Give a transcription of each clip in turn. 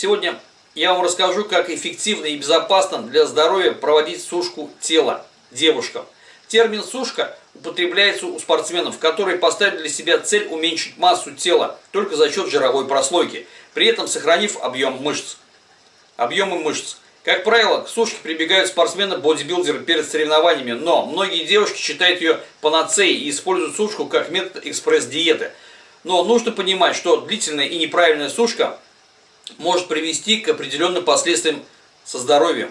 Сегодня я вам расскажу, как эффективно и безопасно для здоровья проводить сушку тела девушкам. Термин «сушка» употребляется у спортсменов, которые поставили для себя цель уменьшить массу тела только за счет жировой прослойки, при этом сохранив объем мышц. Объемы мышц. Как правило, к сушке прибегают спортсмены-бодибилдеры перед соревнованиями, но многие девушки считают ее панацеей и используют сушку как метод экспресс-диеты. Но нужно понимать, что длительная и неправильная сушка может привести к определенным последствиям со здоровьем.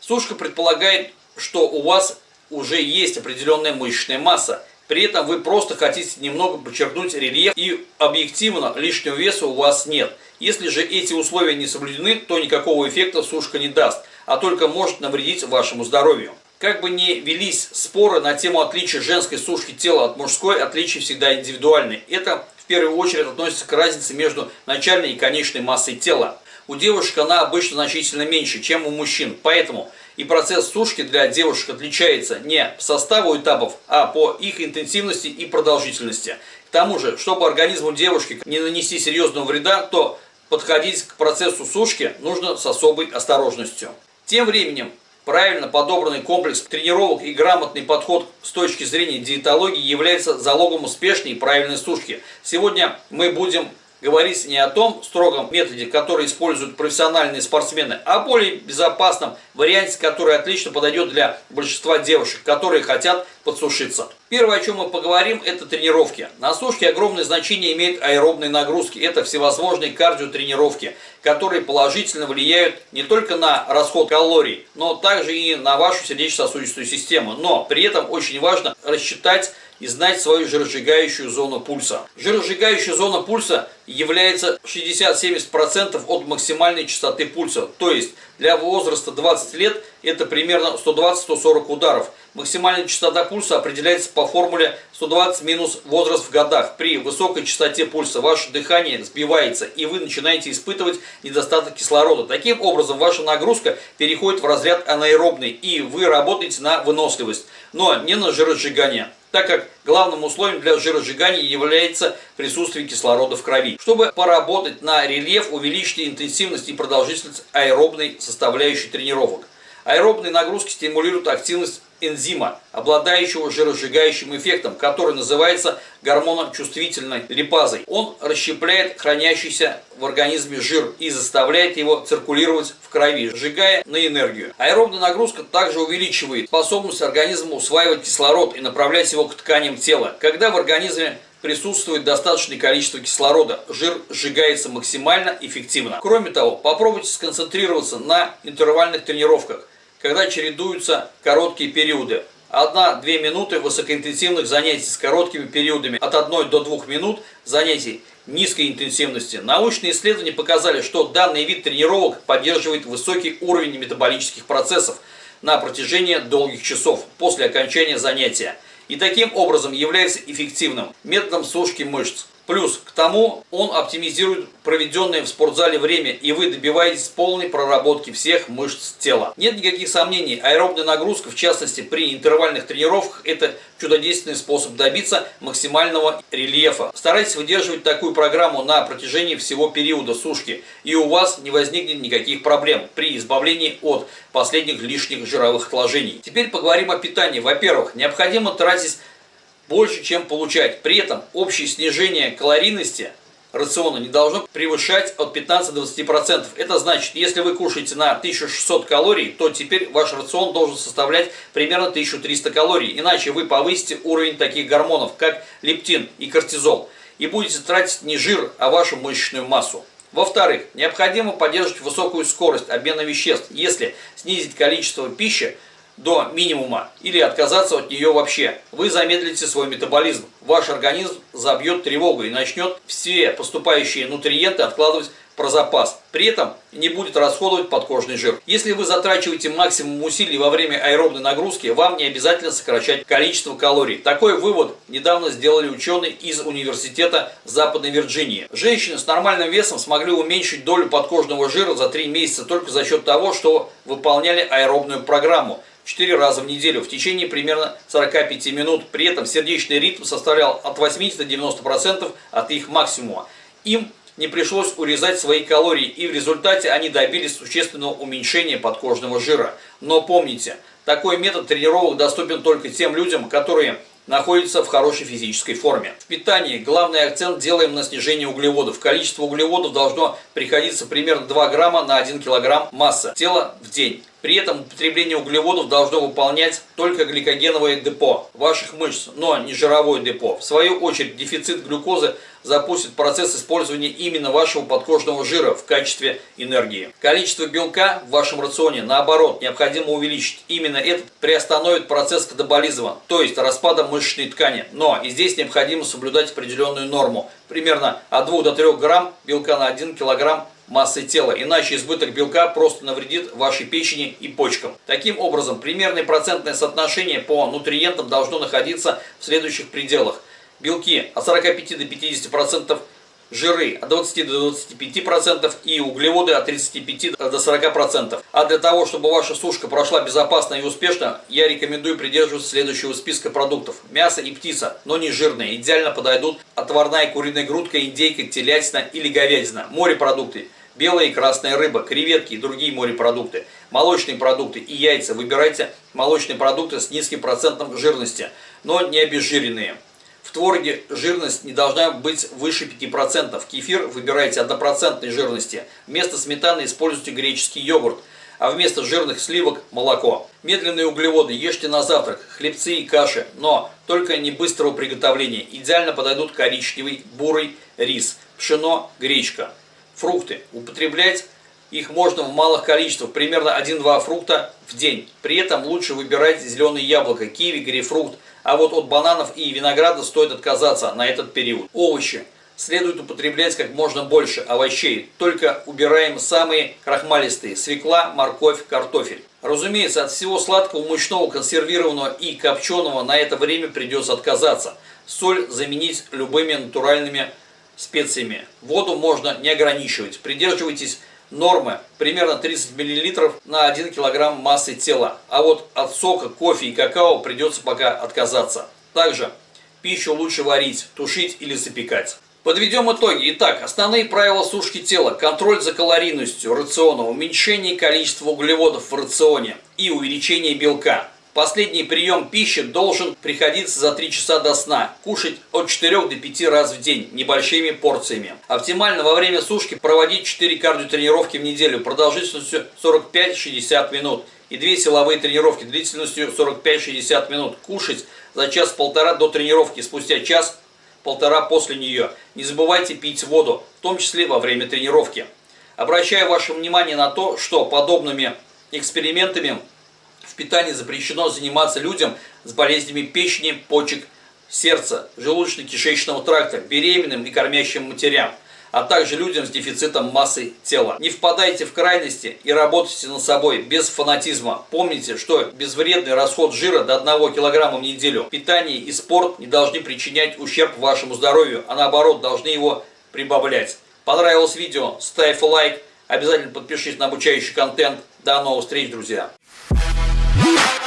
Сушка предполагает, что у вас уже есть определенная мышечная масса. При этом вы просто хотите немного подчеркнуть рельеф и объективно лишнего веса у вас нет. Если же эти условия не соблюдены, то никакого эффекта сушка не даст, а только может навредить вашему здоровью. Как бы ни велись споры на тему отличия женской сушки тела от мужской, отличия всегда индивидуальны. Это первую очередь относится к разнице между начальной и конечной массой тела. У девушек она обычно значительно меньше, чем у мужчин, поэтому и процесс сушки для девушек отличается не по составу этапов, а по их интенсивности и продолжительности. К тому же, чтобы организму девушки не нанести серьезного вреда, то подходить к процессу сушки нужно с особой осторожностью. Тем временем, правильно подобранный комплекс тренировок и грамотный подход с точки зрения диетологии является залогом успешной и правильной сушки. Сегодня мы будем говорить не о том строгом методе, который используют профессиональные спортсмены, а о более безопасном варианте, который отлично подойдет для большинства девушек, которые хотят подсушиться. Первое, о чем мы поговорим, это тренировки. На сушке огромное значение имеют аэробные нагрузки. Это всевозможные кардиотренировки, которые положительно влияют не только на расход калорий, но также и на вашу сердечно-сосудистую систему. Но при этом очень важно рассчитать и знать свою жиросжигающую зону пульса. Жиросжигающая зона пульса является 60-70% от максимальной частоты пульса. То есть для возраста 20 лет это примерно 120-140 ударов. Максимальная частота пульса определяется по формуле 120 минус возраст в годах. При высокой частоте пульса ваше дыхание сбивается и вы начинаете испытывать недостаток кислорода. Таким образом ваша нагрузка переходит в разряд анаэробный и вы работаете на выносливость, но не на жиросжигание так как главным условием для жиросжигания является присутствие кислорода в крови. Чтобы поработать на рельеф, увеличьте интенсивность и продолжительность аэробной составляющей тренировок. Аэробные нагрузки стимулируют активность энзима, обладающего жиросжигающим эффектом, который называется гормоночувствительной липазой. Он расщепляет хранящийся в организме жир и заставляет его циркулировать в крови, сжигая на энергию. Аэробная нагрузка также увеличивает способность организма усваивать кислород и направлять его к тканям тела. Когда в организме присутствует достаточное количество кислорода, жир сжигается максимально эффективно. Кроме того, попробуйте сконцентрироваться на интервальных тренировках когда чередуются короткие периоды. 1-2 минуты высокоинтенсивных занятий с короткими периодами от 1 до 2 минут занятий низкой интенсивности. Научные исследования показали, что данный вид тренировок поддерживает высокий уровень метаболических процессов на протяжении долгих часов после окончания занятия и таким образом является эффективным методом сушки мышц. Плюс к тому он оптимизирует проведенное в спортзале время, и вы добиваетесь полной проработки всех мышц тела. Нет никаких сомнений, аэробная нагрузка, в частности при интервальных тренировках, это чудодейственный способ добиться максимального рельефа. Старайтесь выдерживать такую программу на протяжении всего периода сушки, и у вас не возникнет никаких проблем при избавлении от последних лишних жировых отложений. Теперь поговорим о питании. Во-первых, необходимо тратить больше, чем получать. При этом общее снижение калорийности рациона не должно превышать от 15-20%. Это значит, если вы кушаете на 1600 калорий, то теперь ваш рацион должен составлять примерно 1300 калорий. Иначе вы повысите уровень таких гормонов, как лептин и кортизол, и будете тратить не жир, а вашу мышечную массу. Во-вторых, необходимо поддерживать высокую скорость обмена веществ. Если снизить количество пищи, до минимума или отказаться от нее вообще. Вы замедлите свой метаболизм. Ваш организм забьет тревогу и начнет все поступающие нутриенты откладывать про запас. При этом не будет расходовать подкожный жир. Если вы затрачиваете максимум усилий во время аэробной нагрузки, вам не обязательно сокращать количество калорий. Такой вывод недавно сделали ученые из Университета Западной Вирджинии. Женщины с нормальным весом смогли уменьшить долю подкожного жира за 3 месяца только за счет того, что выполняли аэробную программу. 4 раза в неделю в течение примерно 45 минут. При этом сердечный ритм составлял от 80 до 90% от их максимума. Им не пришлось урезать свои калории, и в результате они добились существенного уменьшения подкожного жира. Но помните, такой метод тренировок доступен только тем людям, которые находятся в хорошей физической форме. В питании главный акцент делаем на снижение углеводов. Количество углеводов должно приходиться примерно 2 грамма на 1 килограмм массы тела в день. При этом употребление углеводов должно выполнять только гликогеновое депо ваших мышц, но не жировое депо. В свою очередь дефицит глюкозы запустит процесс использования именно вашего подкожного жира в качестве энергии. Количество белка в вашем рационе, наоборот, необходимо увеличить. Именно это приостановит процесс катаболизма, то есть распада мышечной ткани. Но и здесь необходимо соблюдать определенную норму, примерно от 2 до 3 грамм белка на 1 килограмм массы тела, иначе избыток белка просто навредит вашей печени и почкам. Таким образом, примерное процентное соотношение по нутриентам должно находиться в следующих пределах. Белки от 45 до 50%, жиры от 20 до 25% и углеводы от 35 до 40%. А для того, чтобы ваша сушка прошла безопасно и успешно, я рекомендую придерживаться следующего списка продуктов. Мясо и птица, но не жирные. Идеально подойдут отварная куриная грудка, индейка, телятина или говядина. Морепродукты. Белая и красная рыба, креветки и другие морепродукты, молочные продукты и яйца. Выбирайте молочные продукты с низким процентом жирности, но не обезжиренные. В творге жирность не должна быть выше 5%. Кефир выбирайте однопроцентной жирности. Вместо сметаны используйте греческий йогурт, а вместо жирных сливок – молоко. Медленные углеводы ешьте на завтрак, хлебцы и каши, но только не быстрого приготовления. Идеально подойдут коричневый, бурый рис, пшено, гречка. Фрукты. Употреблять их можно в малых количествах, примерно 1-2 фрукта в день. При этом лучше выбирать зеленые яблоко, киви, грейпфрут, а вот от бананов и винограда стоит отказаться на этот период. Овощи. Следует употреблять как можно больше овощей, только убираем самые крахмалистые – свекла, морковь, картофель. Разумеется, от всего сладкого, мучного, консервированного и копченого на это время придется отказаться. Соль заменить любыми натуральными специями. Воду можно не ограничивать. Придерживайтесь нормы примерно 30 мл на 1 кг массы тела. А вот от сока, кофе и какао придется пока отказаться. Также пищу лучше варить, тушить или запекать. Подведем итоги. Итак, основные правила сушки тела. Контроль за калорийностью рациона, уменьшение количества углеводов в рационе и увеличение белка. Последний прием пищи должен приходиться за 3 часа до сна. Кушать от 4 до 5 раз в день, небольшими порциями. Оптимально во время сушки проводить 4 кардиотренировки в неделю продолжительностью 45-60 минут. И 2 силовые тренировки длительностью 45-60 минут. Кушать за час-полтора до тренировки, спустя час-полтора после нее. Не забывайте пить воду, в том числе во время тренировки. Обращаю ваше внимание на то, что подобными экспериментами в питании запрещено заниматься людям с болезнями печени, почек, сердца, желудочно-кишечного тракта, беременным и кормящим матерям, а также людям с дефицитом массы тела. Не впадайте в крайности и работайте над собой без фанатизма. Помните, что безвредный расход жира до 1 кг в неделю, питание и спорт не должны причинять ущерб вашему здоровью, а наоборот должны его прибавлять. Понравилось видео? Ставь лайк, обязательно подпишись на обучающий контент. До новых встреч, друзья! Woo!